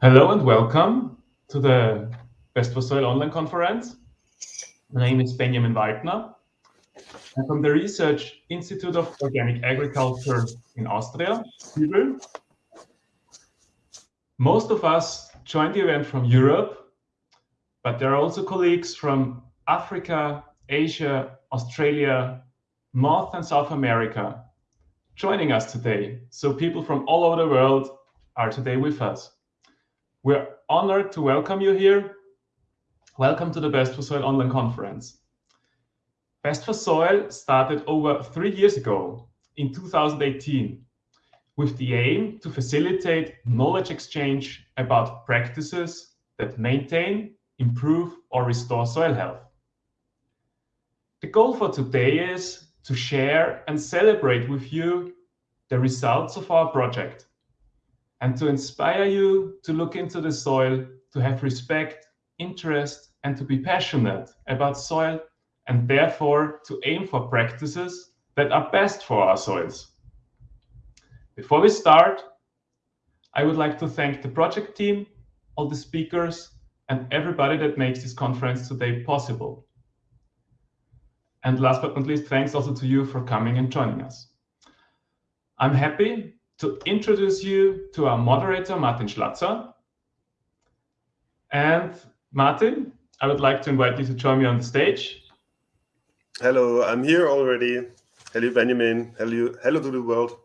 Hello and welcome to the Best for Soil online conference. My name is Benjamin Waldner. I'm from the Research Institute of Organic Agriculture in Austria. Most of us joined the event from Europe, but there are also colleagues from Africa, Asia, Australia, North and South America joining us today. So people from all over the world are today with us. We're honored to welcome you here. Welcome to the Best for Soil online conference. Best for Soil started over three years ago in 2018 with the aim to facilitate knowledge exchange about practices that maintain, improve or restore soil health. The goal for today is to share and celebrate with you the results of our project and to inspire you to look into the soil, to have respect, interest, and to be passionate about soil, and therefore to aim for practices that are best for our soils. Before we start, I would like to thank the project team, all the speakers, and everybody that makes this conference today possible. And last but not least, thanks also to you for coming and joining us. I'm happy to introduce you to our moderator, Martin Schlatzer. And Martin, I would like to invite you to join me on the stage. Hello, I'm here already. Hello, Benjamin. Hello, hello to the world.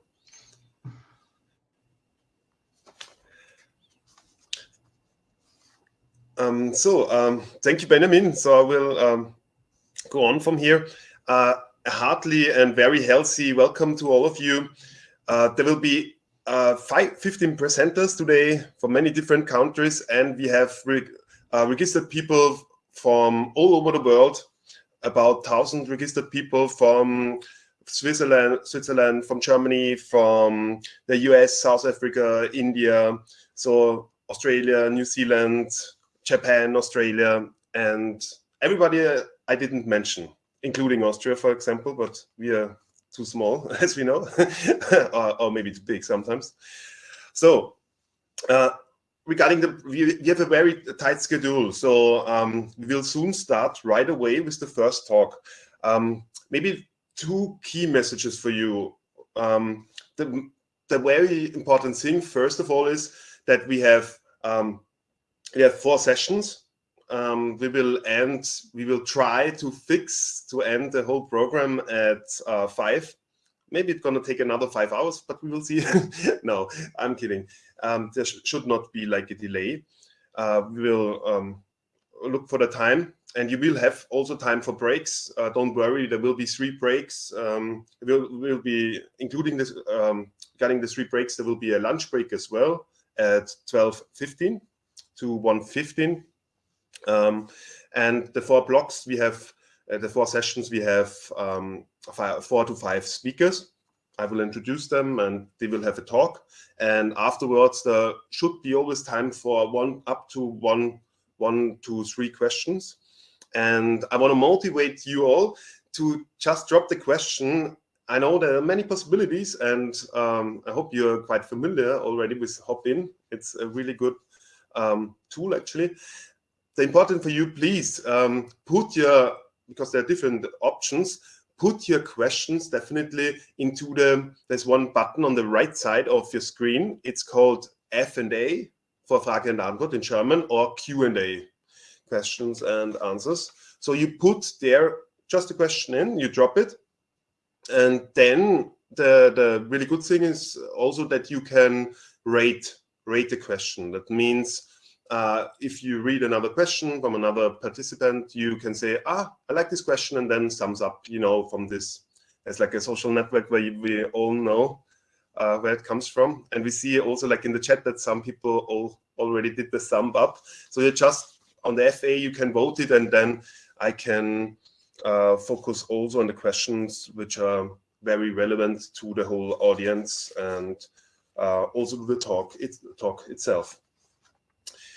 Um, so, um, thank you, Benjamin. So I will um, go on from here. Uh, heartily and very healthy welcome to all of you. Uh, there will be uh, five, 15 presenters today from many different countries, and we have re uh, registered people from all over the world, about 1,000 registered people from Switzerland, Switzerland, from Germany, from the US, South Africa, India, so Australia, New Zealand, Japan, Australia, and everybody I didn't mention, including Austria, for example, but we are too small, as we know, or, or, maybe too big sometimes. So uh, regarding the, we, we, have a very tight schedule. So um, we will soon start right away with the first talk. Um, maybe two key messages for you. Um, the, the very important thing, first of all, is that we have um, we have four sessions. Um, we will end, we will try to fix, to end the whole program at uh, five. Maybe it's going to take another five hours, but we will see. no, I'm kidding. Um, there sh should not be like a delay. Uh, we will um, look for the time and you will have also time for breaks. Uh, don't worry, there will be three breaks. Um, will will be including this um, regarding the three breaks. There will be a lunch break as well at 12:15 to 1:15. Um, and the four blocks we have, uh, the four sessions we have um, five, four to five speakers. I will introduce them and they will have a talk. And afterwards, there should be always time for one up to one, one to three questions. And I want to motivate you all to just drop the question. I know there are many possibilities and um, I hope you're quite familiar already with Hopin. It's a really good um, tool actually. The important for you, please um, put your, because there are different options, put your questions definitely into the, there's one button on the right side of your screen. It's called F&A for Frage und Antwort in German or Q&A, questions and answers. So you put there just a question in, you drop it, and then the, the really good thing is also that you can rate rate the question. That means uh, if you read another question from another participant, you can say, ah, I like this question, and then sums up, you know, from this. It's like a social network where we all know uh, where it comes from. And we see also like in the chat that some people all already did the sum up. So you just on the FA, you can vote it, and then I can uh, focus also on the questions which are very relevant to the whole audience and uh, also the talk, it, talk itself.